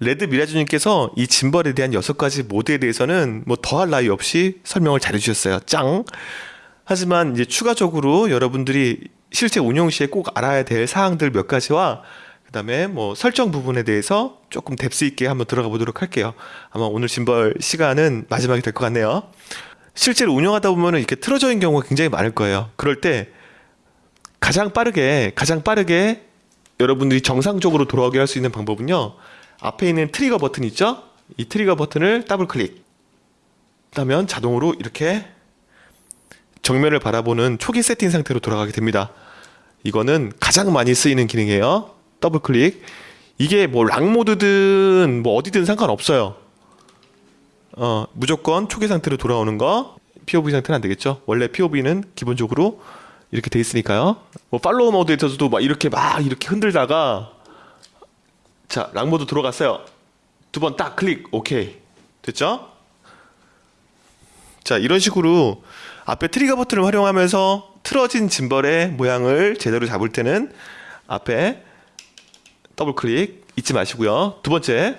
레드 미라주님께서 이 짐벌에 대한 여섯 가지 모드에 대해서는 뭐 더할 나위 없이 설명을 잘 해주셨어요. 짱. 하지만 이제 추가적으로 여러분들이 실제 운영 시에 꼭 알아야 될 사항들 몇 가지와 그 다음에 뭐 설정 부분에 대해서 조금 depth 있게 한번 들어가 보도록 할게요. 아마 오늘 짐벌 시간은 마지막이 될 것 같네요. 실제로 운영하다 보면은 이렇게 틀어져 있는 경우가 굉장히 많을 거예요. 그럴 때 가장 빠르게 가장 빠르게 여러분들이 정상적으로 돌아오게 할 수 있는 방법은요. 앞에 있는 트리거 버튼 있죠? 이 트리거 버튼을 더블 클릭. 하면 자동으로 이렇게 정면을 바라보는 초기 세팅 상태로 돌아가게 됩니다. 이거는 가장 많이 쓰이는 기능이에요. 더블 클릭. 이게 뭐 lock 모드든 뭐 어디든 상관없어요. 어, 무조건 초기 상태로 돌아오는 거. POV 상태는 안 되겠죠. 원래 POV는 기본적으로 이렇게 돼 있으니까요. 뭐 follow 모드에서도 막 이렇게 막 이렇게 흔들다가 자, lock 모드 들어갔어요. 두 번 딱 클릭. 오케이. 됐죠? 자, 이런 식으로 앞에 트리거 버튼을 활용하면서 틀어진 짐벌의 모양을 제대로 잡을 때는 앞에 더블 클릭 잊지 마시고요. 두 번째,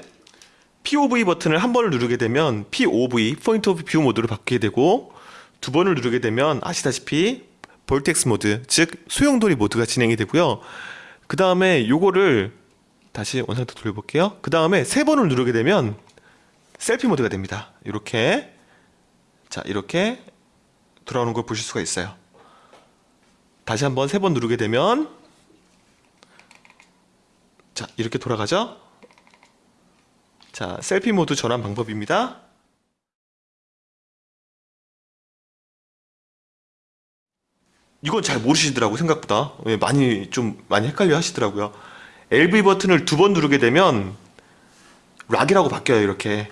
POV 버튼을 한 번을 누르게 되면 POV, point of view 모드로 바뀌게 되고 두 번을 누르게 되면 아시다시피 vortex 모드, 즉 소용돌이 모드가 진행이 되고요. 그 다음에 요거를 다시 원상태 돌려볼게요. 그 다음에 세 번을 누르게 되면 selfie 모드가 됩니다. 이렇게 자 이렇게 돌아오는 걸 보실 수가 있어요. 다시 한번 세 번 누르게 되면 자 이렇게 돌아가죠. 자 selfie 모드 전환 방법입니다. 이건 잘 모르시더라고 생각보다 예, 많이 좀 많이 헷갈려 하시더라고요. LV 버튼을 두 번 누르게 되면 lock이라고 바뀌어요 이렇게.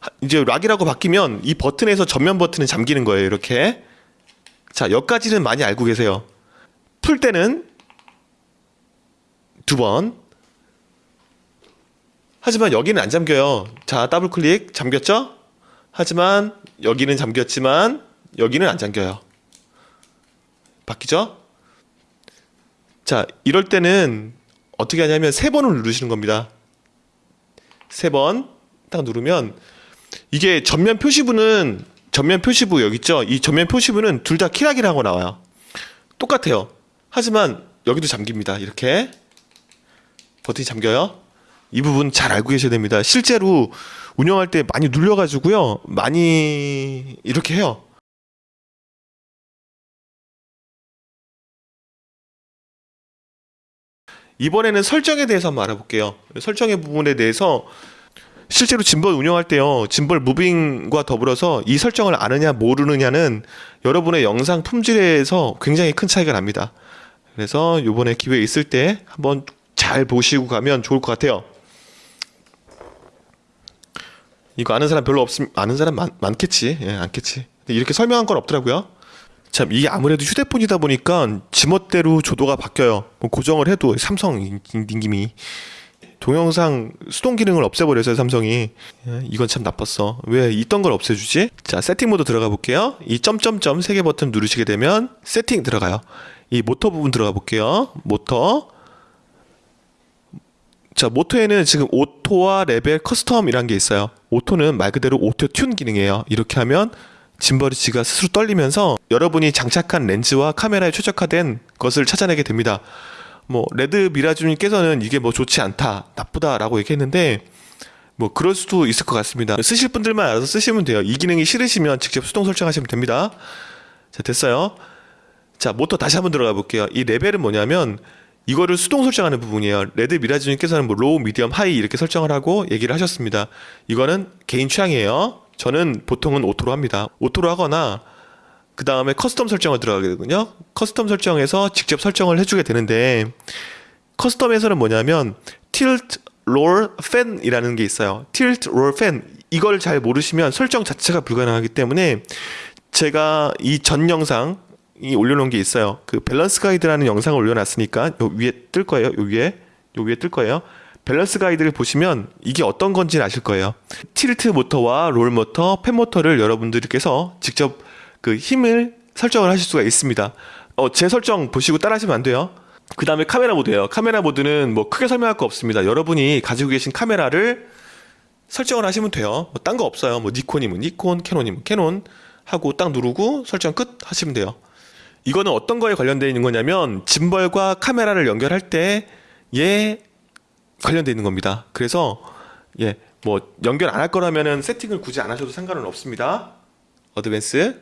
하- 이제 lock이라고 바뀌면 이 버튼에서 전면 버튼은 잠기는 거예요 이렇게. 자 여기까지는 많이 알고 계세요. 풀 때는 두 번. 하지만 여기는 안 잠겨요. 자 더블 클릭. 잠겼죠? 하지만 여기는 잠겼지만 여기는 안 잠겨요. 바뀌죠? 자 이럴 때는 어떻게 하냐면 세 번을 누르시는 겁니다. 세 번 딱 누르면 이게 전면 표시부는 전면 표시부 여기 있죠? 이 전면 표시부는 둘 다 키락이라고 나와요. 똑같아요. 하지만 여기도 잠깁니다. 이렇게 버튼이 잠겨요. 이 부분 잘 알고 계셔야 됩니다. 실제로 운영할 때 많이 눌려가지고요. 많이 이렇게 해요. 이번에는 설정에 대해서 한번 알아볼게요. 설정의 부분에 대해서 실제로 짐벌 운영할 때요. 짐벌 무빙과 더불어서 이 설정을 아느냐 모르느냐는 여러분의 영상 품질에서 굉장히 큰 차이가 납니다. 그래서 이번에 기회 있을 때 한번 잘 보시고 가면 좋을 것 같아요. 이거 아는 사람 별로 없음 아는 사람 많, 많겠지. 예, 않겠지. 이렇게 설명한 건 없더라고요. 참 이게 아무래도 휴대폰이다 보니까 지멋대로 조도가 바뀌어요. 뭐 고정을 해도 삼성 님김이 동영상 수동 기능을 없애버려서 삼성이 예, 이건 참 나빴어. 왜 있던 걸 없애주지? 자 세팅 모드 들어가 볼게요. 이 점점점 세 개 버튼 누르시게 되면 세팅 들어가요. 이 모터 부분 들어가 볼게요. 모터 자 모터에는 지금 auto와 level custom이란 게 있어요. auto는 말 그대로 auto tune 기능이에요. 이렇게 하면 지가 스스로 떨리면서 여러분이 장착한 렌즈와 카메라에 최적화된 것을 찾아내게 됩니다. 뭐 레드 미라주님께서는 이게 뭐 좋지 않다, 나쁘다라고 얘기했는데 뭐 그럴 수도 있을 것 같습니다. 쓰실 분들만 알아서 쓰시면 돼요. 이 기능이 싫으시면 직접 수동 설정하시면 됩니다. 자 됐어요. 자 모터 다시 한번 들어가 볼게요. 이 level은 뭐냐면 이거를 수동 설정하는 부분이에요. 레드 미라주님께서는 뭐 low, medium, high 이렇게 설정을 하고 얘기를 하셨습니다. 이거는 개인 취향이에요. 저는 보통은 auto로 합니다. auto로 하거나 그 다음에 custom 설정을 들어가게 되거든요. custom 설정에서 직접 설정을 해주게 되는데 custom에서는 뭐냐면 tilt, roll, pan이라는 게 있어요. tilt, roll, pan 이걸 잘 모르시면 설정 자체가 불가능하기 때문에 제가 이 전 영상 이 올려놓은 게 있어요. 그 밸런스 가이드라는 영상을 올려놨으니까 요 위에 뜰 거예요. 요 위에 요 위에 뜰 거예요. 밸런스 가이드를 보시면 이게 어떤 건지는 아실 거예요. tilt 모터와 롤 모터, pan 모터를 여러분들께서 직접 그 힘을 설정을 하실 수가 있습니다. 어, 제 설정 보시고 따라하시면 안 돼요. 그 다음에 카메라 모드예요. 카메라 모드는 뭐 크게 설명할 거 없습니다. 여러분이 가지고 계신 카메라를 설정을 하시면 돼요. 뭐 딴 거 없어요. 뭐 니콘이면 니콘, 캐논이면 캐논 하고 딱 누르고 설정 끝 하시면 돼요. 이거는 어떤 거에 관련되어 있는 거냐면 짐벌과 카메라를 연결할 때에 관련되어 있는 겁니다. 그래서 예, 뭐 연결 안 할 거라면은 세팅을 굳이 안 하셔도 상관은 없습니다. advance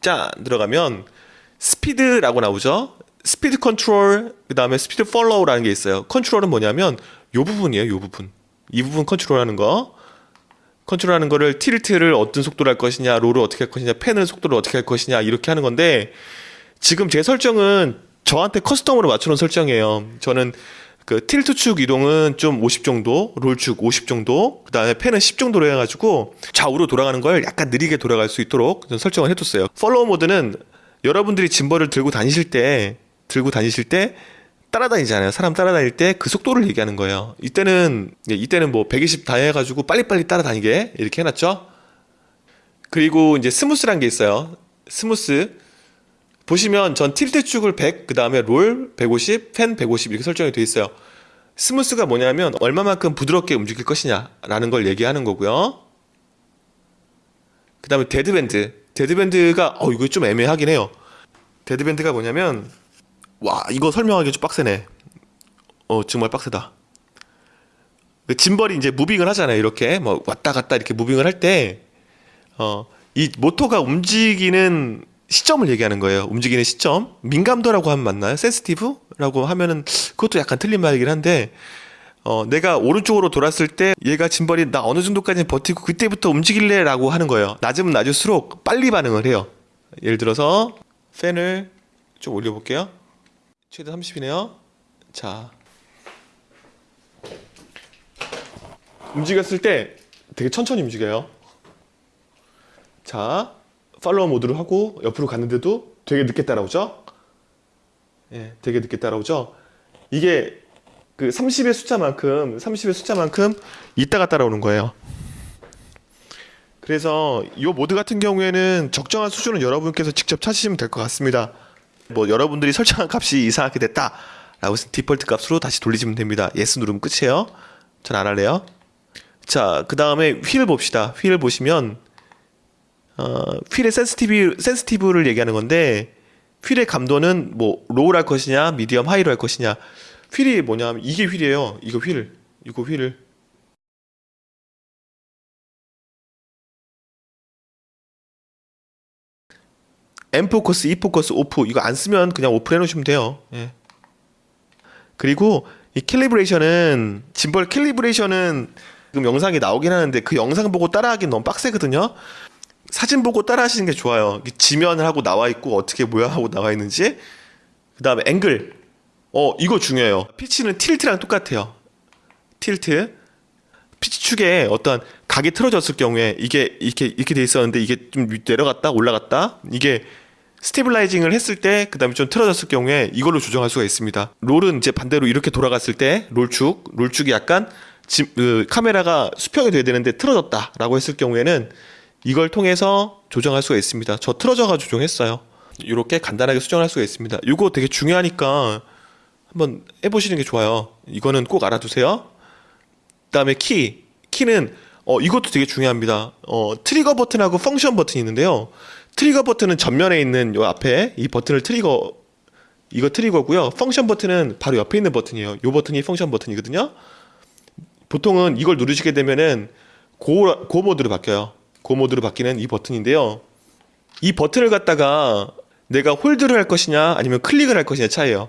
짠 들어가면 스피드라고 나오죠. 스피드 컨트롤 그다음에 speed follow라는 게 있어요. 컨트롤은 뭐냐면 요 부분이에요. 요 부분. 이 부분 컨트롤하는 거. 컨트롤하는 거를 tilt를 어떤 속도로 할 것이냐, roll을 어떻게 할 것이냐, pan을 속도를 어떻게 할 것이냐 이렇게 하는 건데 지금 제 설정은 저한테 custom으로 맞춰놓은 설정이에요. 저는 그 tilt 축 이동은 좀 50 정도, 롤 축 50 정도, 그 다음에 pan은 10 정도로 해가지고 좌우로 돌아가는 걸 약간 느리게 돌아갈 수 있도록 설정을 해뒀어요. follow 모드는 여러분들이 짐벌을 들고 다니실 때, 들고 다니실 때 따라다니잖아요. 사람 따라다닐 때 그 속도를 얘기하는 거예요. 이때는 예, 이때는 뭐 120 다 해가지고 빨리빨리 따라다니게 이렇게 해놨죠. 그리고 이제 smooth란 게 있어요. smooth 보시면 전 tilt 축을 100, 그 다음에 롤 150, pan 150 이렇게 설정이 돼 있어요. smooth가 뭐냐면 얼마만큼 부드럽게 움직일 것이냐라는 걸 얘기하는 거고요. 그 다음에 deadband. deadband가 어 이거 좀 애매하긴 해요. deadband가 뭐냐면 와 이거 설명하기 좀 빡세네. 어 정말 빡세다. 그 짐벌이 이제 moving을 하잖아요. 이렇게 뭐 왔다 갔다 이렇게 moving을 할 때 어 이 모터가 움직이는 시점을 얘기하는 거예요. 움직이는 시점. 민감도라고 하면 맞나요? 센스티브라고 하면은 그것도 약간 틀린 말이긴 한데 어, 내가 오른쪽으로 돌았을 때 얘가 짐벌이 나 어느 정도까지 버티고 그때부터 움직일래 라고 하는 거예요. 낮으면 낮을수록 빨리 반응을 해요. 예를 들어서 팬을 좀 올려 볼게요. 최대 30이네요. 자. 움직였을 때 되게 천천히 움직여요. 자, 팔로우 모드를 하고 옆으로 갔는데도 되게 늦게 따라오죠? 예, 되게 늦게 따라오죠? 이게 그 30의 숫자만큼 30의 숫자만큼 이따가 따라오는 거예요. 그래서 이 모드 같은 경우에는 적정한 수준은 여러분께서 직접 찾으시면 될 것 같습니다. 뭐 여러분들이 설정한 값이 이상하게 됐다 라고 해서 디폴트 값으로 다시 돌리시면 됩니다. yes 누르면 끝이에요. 전 안 할래요. 자, 그 다음에 휠 봅시다. 휠 보시면 어, 휠의 센스티브, 센스티브를 얘기하는 건데 휠의 감도는 뭐 low로 할 것이냐 medium high로 할 것이냐 휠이 뭐냐면 이게 휠이에요 이거 휠 이거 휠을 M focus, E focus, off 이거 안 쓰면 그냥 off 해놓으시면 돼요. 예. 그리고 이 calibration은 짐벌 calibration은 지금 영상이 나오긴 하는데 그 영상 보고 따라하기는 너무 빡세거든요. 사진 보고 따라 하시는 게 좋아요. 지면을 하고 나와 있고 어떻게 모양하고 나와 있는지. 그 다음에 앵글. 어 이거 중요해요. 피치는 tilt랑 똑같아요. tilt. 피치 축에 어떤 각이 틀어졌을 경우에 이게 이렇게 이렇게 돼 있었는데 이게 좀 내려갔다 올라갔다 이게 stabilizing을 했을 때 그다음에 좀 틀어졌을 경우에 이걸로 조정할 수가 있습니다. roll은 이제 반대로 이렇게 돌아갔을 때 roll축 roll축이 약간 지, 그 카메라가 수평이 돼야 되는데 틀어졌다라고 했을 경우에는 이걸 통해서 조정할 수가 있습니다. 저 틀어져가 조정했어요. 이렇게 간단하게 수정할 수가 있습니다. 이거 되게 중요하니까 한번 해보시는 게 좋아요. 이거는 꼭 알아두세요. 그 다음에 키 키는 어 이것도 되게 중요합니다. 어 트리거 버튼하고 function 버튼이 있는데요. 트리거 버튼은 전면에 있는 요 앞에 이 버튼을 트리거 이거 트리거고요. function 버튼은 바로 옆에 있는 버튼이에요. 요 버튼이 function 버튼이거든요. 보통은 이걸 누르시게 되면은 go, go 모드로 바뀌어요. go 모드로 바뀌는 이 버튼인데요. 이 버튼을 갖다가 내가 hold를 할 것이냐 아니면 클릭을 할 것이냐 차이예요.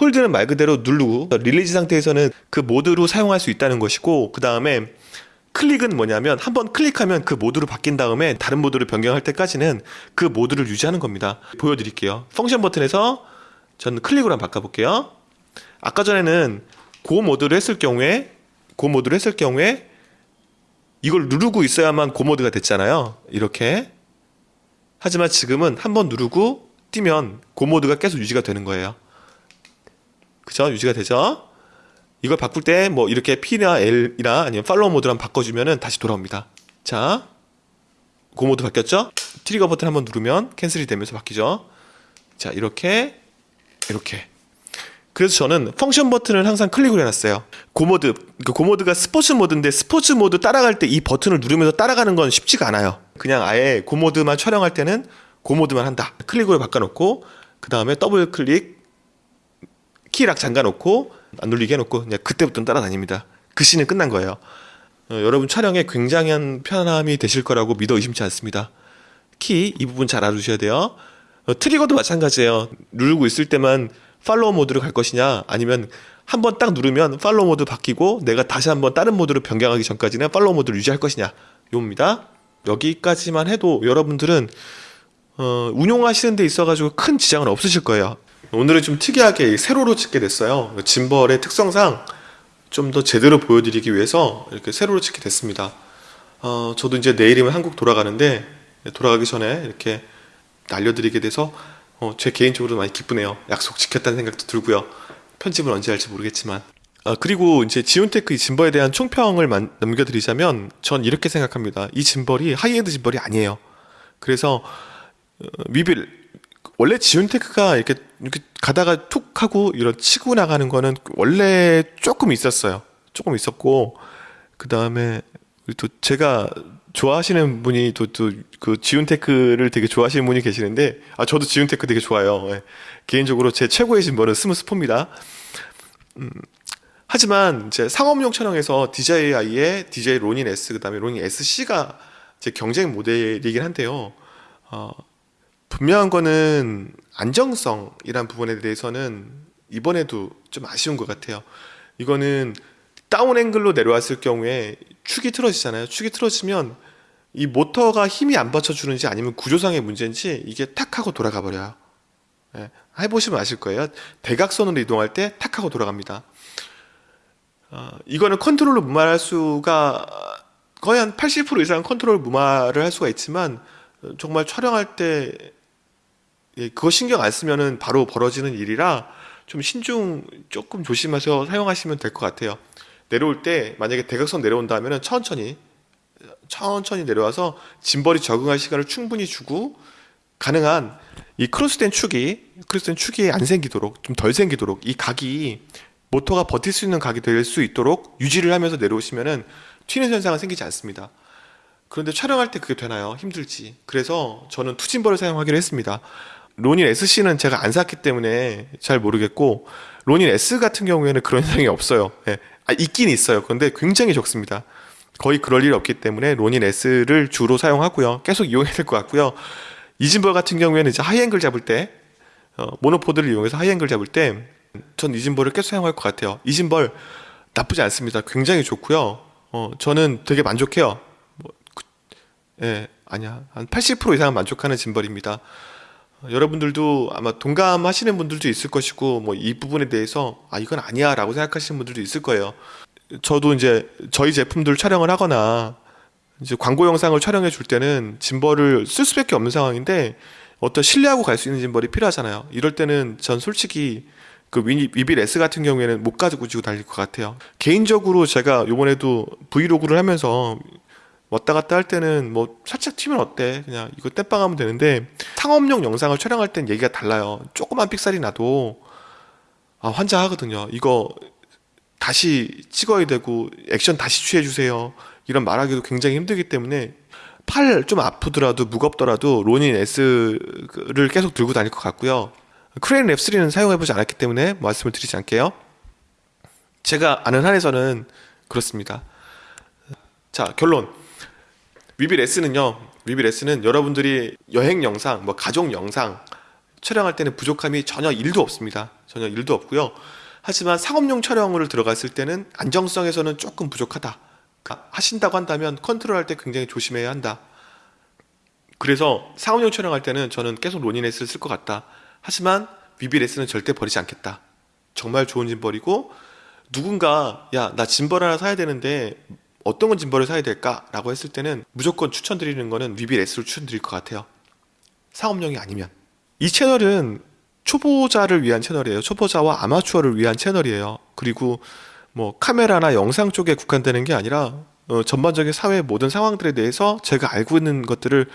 hold는 말 그대로 누르고 release 상태에서는 그 모드로 사용할 수 있다는 것이고 그 다음에 클릭은 뭐냐면 한번 클릭하면 그 모드로 바뀐 다음에 다른 모드로 변경할 때까지는 그 모드를 유지하는 겁니다. 보여드릴게요. function 버튼에서 저는 클릭으로 한번 바꿔볼게요. 아까 전에는 go 모드를 했을 경우에 go 모드를 했을 경우에 이걸 누르고 있어야만 go 모드가 됐잖아요. 이렇게. 하지만 지금은 한 번 누르고 떼면 go 모드가 계속 유지가 되는 거예요. 그죠? 유지가 되죠? 이걸 바꿀 때 뭐 이렇게 P나 L이나 아니면 follow 한번 바꿔주면은 다시 돌아옵니다. 자, go 모드 바뀌었죠? 트리거 버튼 한번 누르면 cancel이 되면서 바뀌죠? 자, 이렇게, 이렇게. 그래서 저는 function 버튼을 항상 클릭을 해놨어요. go모드, 그 go모드가 스포츠 모드인데 스포츠 모드 따라갈 때 이 버튼을 누르면서 따라가는 건 쉽지가 않아요. 그냥 아예 go모드만 촬영할 때는 go모드만 한다. 클릭으로 바꿔놓고 그 다음에 더블 클릭 key lock 잠가놓고 안 눌리게 해놓고 그냥 그때부터는 따라다닙니다. 그 씬은 끝난 거예요. 어, 여러분 촬영에 굉장한 편함이 되실 거라고 믿어 의심치 않습니다. 키 이 부분 잘 알아두셔야 돼요. 어, 트리거도 마찬가지예요. 누르고 있을 때만 follow 모드로 갈 것이냐 아니면 한 번 딱 누르면 follow 모드 바뀌고 내가 다시 한번 다른 모드로 변경하기 전까지는 follow 모드를 유지할 것이냐 요입니다. 여기까지만 해도 여러분들은 어, 운용하시는 데 있어가지고 큰 지장은 없으실 거예요. 오늘은 좀 특이하게 세로로 찍게 됐어요. 짐벌의 특성상 좀 더 제대로 보여드리기 위해서 이렇게 세로로 찍게 됐습니다. 어, 저도 이제 내일이면 한국 돌아가는데 돌아가기 전에 이렇게 알려드리게 돼서 어, 제 개인적으로 많이 기쁘네요. 약속 지켰다는 생각도 들고요. 편집을 언제 할지 모르겠지만. 아, 그리고 이제 지윤테크 이 짐벌에 대한 총평을 만- 남겨드리자면 전 이렇게 생각합니다. 이 짐벌이 하이엔드 짐벌이 아니에요. 그래서 어, 위빌 원래 지윤테크가 이렇게 이렇게 가다가 툭 하고 이런 치고 나가는 거는 원래 조금 있었어요. 조금 있었고 그 다음에 또 제가 좋아하시는 분이 또 또 그 지온테크를 되게 좋아하시는 분이 계시는데 아 저도 지온테크 되게 좋아요. 예. 개인적으로 제 최고의 짐벌은 스무스포입니다. 음, 하지만 이제 상업용 촬영에서 DJI의 DJ 로닌 S 그다음에 로닌 SC가 제 경쟁 모델이긴 한데요. 어, 분명한 거는 안정성이란 부분에 대해서는 이번에도 좀 아쉬운 것 같아요. 이거는 down 앵글로 내려왔을 경우에 축이 틀어지잖아요. 축이 틀어지면 이 모터가 힘이 안 받쳐주는지 아니면 구조상의 문제인지 이게 탁 하고 돌아가 버려요. 예, 해보시면 아실 거예요. 대각선으로 이동할 때 탁 하고 돌아갑니다. 어, 이거는 컨트롤로 무마할 수가 거의 한 80% 이상 컨트롤 무마를 할 수가 있지만 어, 정말 촬영할 때 예, 그거 신경 안 쓰면은 바로 벌어지는 일이라 좀 신중 조금 조심해서 사용하시면 될 것 같아요. 내려올 때 만약에 대각선 내려온다 하면은 천천히 천천히 내려와서 짐벌이 적응할 시간을 충분히 주고 가능한 이 크로스된 축이 크로스된 축이 안 생기도록 좀 덜 생기도록 이 각이 모터가 버틸 수 있는 각이 될 수 있도록 유지를 하면서 내려오시면은 튀는 현상은 생기지 않습니다. 그런데 촬영할 때 그게 되나요? 힘들지. 그래서 저는 two 짐벌을 사용하기로 했습니다. 로닌 SC는 제가 안 샀기 때문에 잘 모르겠고 로닌 S 같은 경우에는 그런 현상이 없어요. 예. 아, 있긴 있어요. 그런데 굉장히 적습니다. 거의 그럴 일이 없기 때문에 로닌 S를 주로 사용하고요. 계속 이용해야 될 것 같고요. 이 짐벌 같은 경우에는 이제 하이앵글 잡을 때 어, monopod를 이용해서 하이앵글 잡을 때 전 이 짐벌을 계속 사용할 것 같아요. 이 짐벌 나쁘지 않습니다. 굉장히 좋고요. 어, 저는 되게 만족해요. 뭐, 그, 예, 아니야. 한 80% 이상은 만족하는 짐벌입니다. 어, 여러분들도 아마 동감하시는 분들도 있을 것이고 뭐 이 부분에 대해서 아 이건 아니야 라고 생각하시는 분들도 있을 거예요. 저도 이제 저희 제품들 촬영을 하거나 이제 광고 영상을 촬영해 줄 때는 짐벌을 쓸 수밖에 없는 상황인데 어떤 신뢰하고 갈 수 있는 짐벌이 필요하잖아요. 이럴 때는 전 솔직히 그 위빌 S 같은 경우에는 못 가지고 지고 달릴 것 같아요. 개인적으로 제가 요번에도 브이로그를 하면서 왔다 갔다 할 때는 뭐 살짝 튀면 어때? 그냥 이거 땜빵하면 되는데 상업용 영상을 촬영할 땐 얘기가 달라요. 조그만 픽셀이 나도 아 환장하거든요. 이거 다시 찍어야 되고 액션 다시 취해 주세요. 이런 말하기도 굉장히 힘들기 때문에 팔 좀 아프더라도 무겁더라도 로닌 S를 계속 들고 다닐 것 같고요. 크레인 랩3는 사용해보지 않았기 때문에 말씀을 드리지 않을게요. 제가 아는 한에서는 그렇습니다. 자 결론 위빌 S는요. 위빌 S는 여러분들이 여행 영상, 뭐 가족 영상 촬영할 때는 부족함이 전혀 일도 없습니다. 전혀 일도 없고요. 하지만 상업용 촬영을 들어갔을 때는 안정성에서는 조금 부족하다. 그러니까 하신다고 한다면 컨트롤할 때 굉장히 조심해야 한다. 그래서 상업용 촬영할 때는 저는 계속 S를 쓸 것 같다. 하지만 S는 절대 버리지 않겠다. 정말 좋은 짐벌이고 누군가 야 나 짐벌 하나 사야 되는데 어떤 건 짐벌을 사야 될까 라고 했을 때는 무조건 추천드리는 거는 S를 추천드릴 것 같아요. 상업용이 아니면 이 채널은 초보자를 위한 채널이에요. 초보자와 아마추어를 위한 채널이에요. 그리고 뭐 카메라나 영상 쪽에 국한되는 게 아니라 어, 전반적인 사회 모든 상황들에 대해서 제가 알고 있는 것들을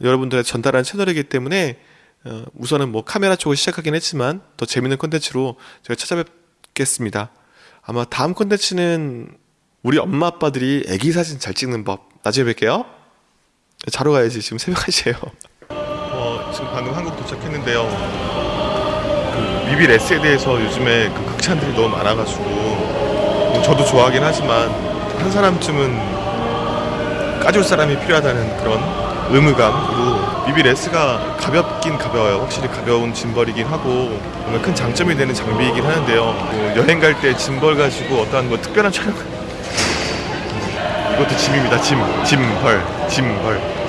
여러분들한테 전달하는 채널이기 때문에 어, 우선은 뭐 카메라 쪽을 시작하긴 했지만 더 재밌는 콘텐츠로 제가 찾아뵙겠습니다. 아마 다음 콘텐츠는 우리 엄마 아빠들이 애기 사진 잘 찍는 법 나중에 뵐게요. 자러 가야지 지금 새벽 1시에요. 어, 지금 방금 한국 도착했는데요. 그 미빌 S에 대해서 요즘에 그 극찬들이 너무 많아가지고 뭐 저도 좋아하긴 하지만 한 사람쯤은 까줄 사람이 필요하다는 그런 의무감으로 미빌 S가 가볍긴 가벼워요. 확실히 가벼운 짐벌이긴 하고 정말 큰 장점이 되는 장비이긴 하는데요. 뭐 여행 갈 때 짐벌 가지고 어떠한 뭐 특별한 촬영 이것도 짐입니다. 짐, 짐벌, 짐벌.